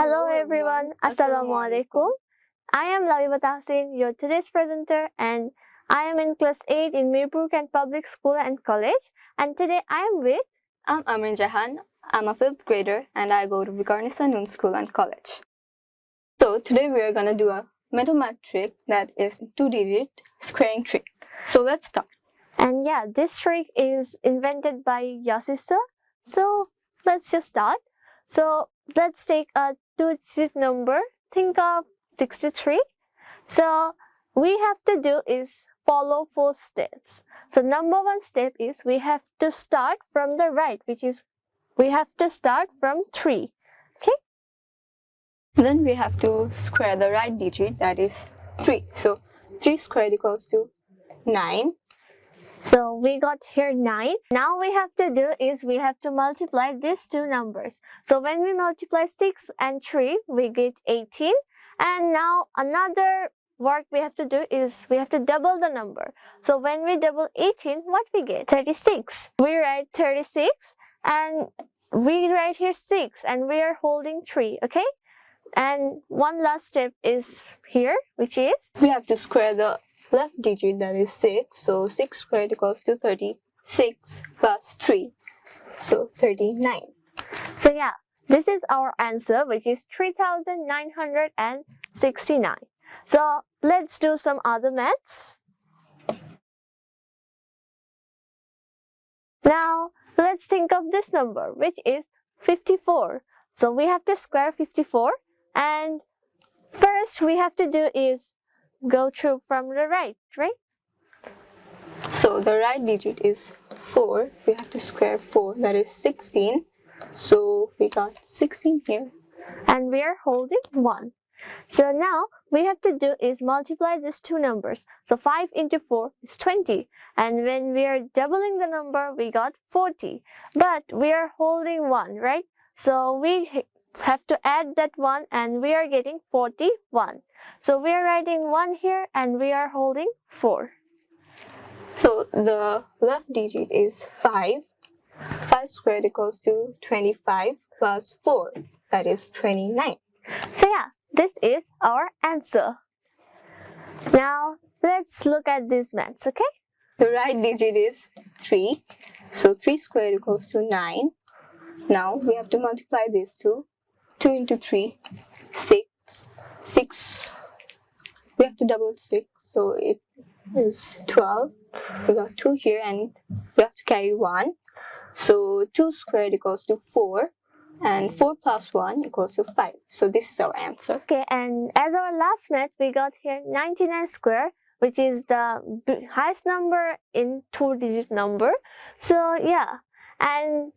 Hello everyone, Assalamualaikum. I am Laviba Tahsin, your today's presenter and I am in class 8 in Mirpur Kent Public School and College and today I am with I'm Amrin Jahan. I'm a 5th grader and I go to Viqarunnisa Noon School and College. So today we are gonna do a mental math trick that is two-digit squaring trick. So let's start. And yeah, this trick is invented by your sister. So let's just start. So let's take a two-digit number. Think of 63. So we have to do is follow four steps. So number one step is we have to start from the right, which is we have to start from 3. Okay? Then we have to square the right digit, that is 3. So 3 squared equals to 9. So we got here 9. Now we have to do is we have to multiply these two numbers. So when we multiply 6 and 3, we get 18. And now another work we have to do is we have to double the number. So when we double 18, what we get? 36. We write 36 and we write here 6 and we are holding 3, okay? And one last step is here, which is? We have to square the left digit that is 6 so 6 squared equals to 36 plus 3 so 39 so yeah this is our answer which is 3969 so let's do some other maths. Now let's think of this number which is 54 so we have to square 54 and first we have to do is go through from the right, right? So the right digit is 4. We have to square 4, that is 16. So we got 16 here. And we are holding 1. So now we have to do is multiply these two numbers. So 5 into 4 is 20. And when we are doubling the number, we got 40. But we are holding 1, right? So we have to add that 1 and we are getting 41. So we are writing 1 here and we are holding 4. So the left digit is 5. 5 squared equals to 25 plus 4. That is 29. So yeah, this is our answer. Now let's look at these maths, okay? The right digit is 3. So 3 squared equals to 9. Now we have to multiply these two. 2 into 3, 6. 6, we have to double 6, so it is 12. We got 2 here and we have to carry 1. So 2 squared equals to 4 and 4 plus 1 equals to 5. So this is our answer. Okay, and as our last math, we got here 99 square, which is the highest number in two-digit number. So yeah, and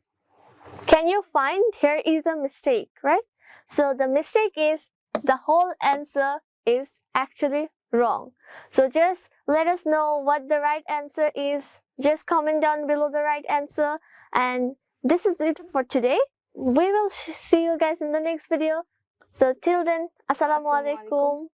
can you find here is a mistake, right? So the mistake is the whole answer is actually wrong. So just let us know what the right answer is. Just comment down below the right answer. And this is it for today. We will see you guys in the next video. So till then, Assalamualaikum.